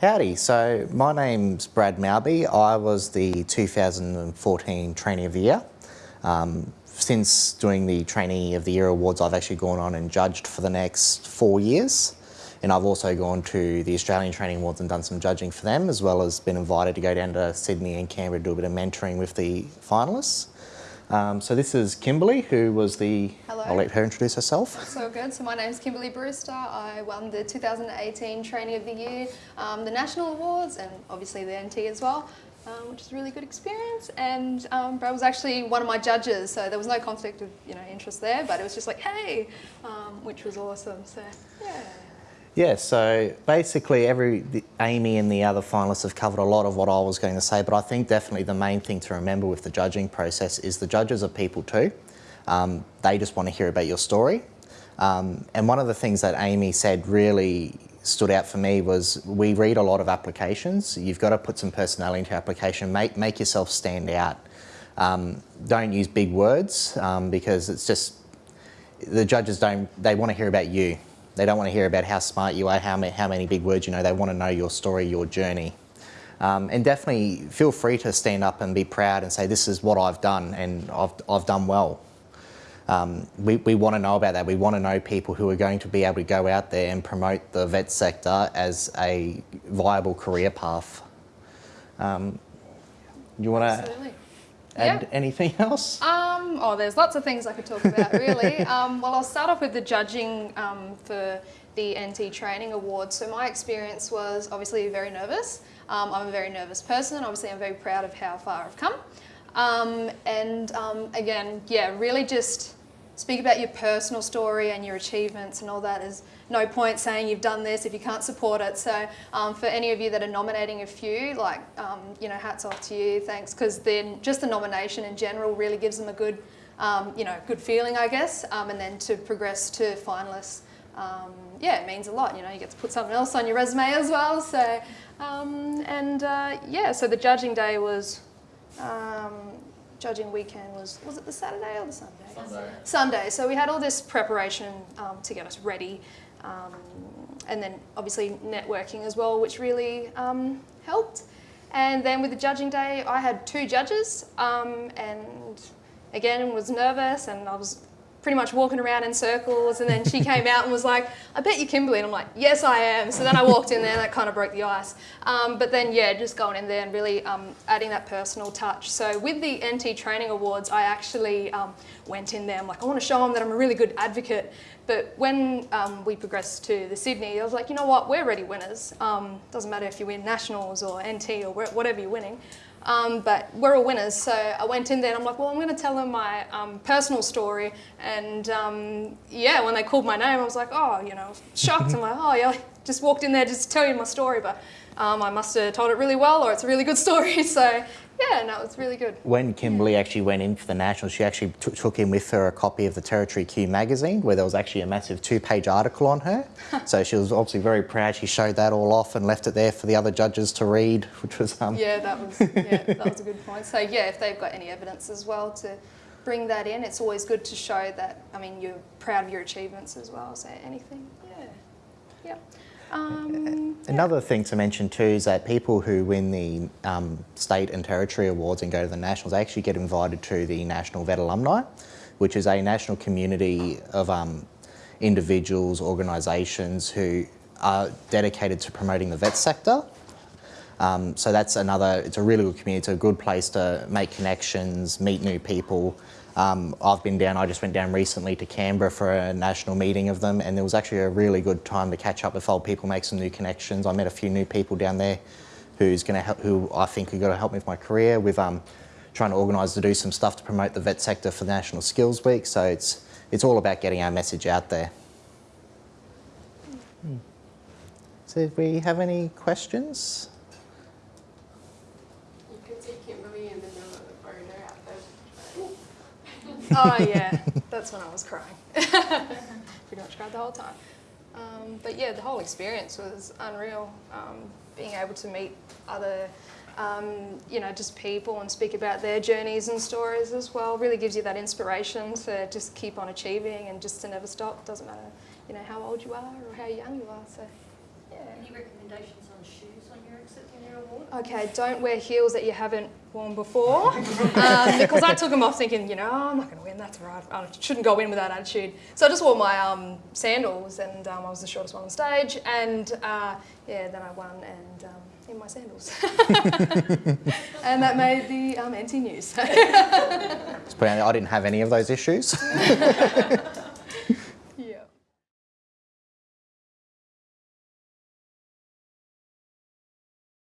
Howdy, so my name's Brad Malby. I was the 2014 Trainee of the Year. Um, since doing the Trainee of the Year Awards, I've actually gone on and judged for the next four years. And I've also gone to the Australian Training Awards and done some judging for them, as well as been invited to go down to Sydney and Canberra to do a bit of mentoring with the finalists. Um, so this is Kimberly, who was the... Hello. I'll let her introduce herself. So good. So my name is Kimberly Brewster. I won the 2018 Trainee of the Year, um, the National Awards, and obviously the NT as well. Um, which is a really good experience. And um, Brad was actually one of my judges, so there was no conflict of you know interest there. But it was just like, hey, um, which was awesome. So yeah. Yeah, so basically every the, Amy and the other finalists have covered a lot of what I was going to say, but I think definitely the main thing to remember with the judging process is the judges are people too. Um, they just want to hear about your story. Um, and one of the things that Amy said really stood out for me was we read a lot of applications. You've got to put some personality into your application, make, make yourself stand out. Um, don't use big words um, because it's just, the judges don't, they want to hear about you. They don't want to hear about how smart you are, how many, how many big words you know. They want to know your story, your journey. Um, and definitely feel free to stand up and be proud and say, this is what I've done and I've, I've done well. Um, we, we want to know about that. We want to know people who are going to be able to go out there and promote the vet sector as a viable career path. Um, you want to add yeah. anything else? Oh, there's lots of things I could talk about, really. um, well, I'll start off with the judging um, for the NT Training Awards. So my experience was obviously very nervous. Um, I'm a very nervous person. Obviously, I'm very proud of how far I've come. Um, and um, again, yeah, really just speak about your personal story and your achievements and all that. There's no point saying you've done this if you can't support it. So um, for any of you that are nominating a few, like, um, you know, hats off to you, thanks, because then just the nomination in general really gives them a good, um, you know, good feeling, I guess, um, and then to progress to finalists, um, yeah, it means a lot. You know, you get to put something else on your resume as well. So, um, and uh, yeah, so the judging day was judging weekend was, was it the Saturday or the Sunday? Sunday. Sunday. So we had all this preparation um, to get us ready. Um, and then obviously networking as well, which really um, helped. And then with the judging day, I had two judges um, and again was nervous and I was pretty much walking around in circles and then she came out and was like, I bet you're Kimberly. And I'm like, yes, I am. So then I walked in there and that kind of broke the ice. Um, but then, yeah, just going in there and really um, adding that personal touch. So with the NT Training Awards, I actually um, went in there. I'm like, I want to show them that I'm a really good advocate. But when um, we progressed to the Sydney, I was like, you know what, we're ready winners. Um, doesn't matter if you win nationals or NT or whatever you're winning. Um, but we're all winners. So I went in there and I'm like, well, I'm going to tell them my um, personal story. And um, yeah, when they called my name, I was like, oh, you know, shocked. I'm like, oh, yeah, just walked in there just to tell you my story. But um, I must have told it really well or it's a really good story. So yeah, no, it's really good. When Kimberly actually went in for the Nationals, she actually took in with her a copy of the Territory Q magazine where there was actually a massive two-page article on her. so she was obviously very proud. She showed that all off and left it there for the other judges to read, which was... Um... Yeah, that was, yeah, that was a good point. So yeah, if they've got any evidence as well to bring that in, it's always good to show that, I mean, you're proud of your achievements as well, so anything, yeah. Yeah. Um, Another yeah. thing to mention too is that people who win the um, state and territory awards and go to the nationals they actually get invited to the National Vet Alumni, which is a national community of um, individuals, organisations who are dedicated to promoting the vet sector. Um, so that's another, it's a really good community, it's a good place to make connections, meet new people, um, I've been down, I just went down recently to Canberra for a national meeting of them and there was actually a really good time to catch up with old people, make some new connections. I met a few new people down there who's going to help, who I think are going to help me with my career with um, trying to organise to do some stuff to promote the vet sector for National Skills Week. So it's, it's all about getting our message out there. Hmm. So do we have any questions? Oh yeah, that's when I was crying. Pretty much cried the whole time. Um, but yeah, the whole experience was unreal. Um, being able to meet other, um, you know, just people and speak about their journeys and stories as well really gives you that inspiration to just keep on achieving and just to never stop. Doesn't matter, you know, how old you are or how young you are. So, yeah. Any recommendations on on shoes when you're accepting your award? Okay, don't wear heels that you haven't worn before. um, because I took them off thinking, you know, I'm not going to win, that's right. I shouldn't go in with that attitude. So I just wore my um, sandals and um, I was the shortest one on stage. And uh, yeah, then I won and um, in my sandals. and that made the um, NT news. It's pretty- I didn't have any of those issues.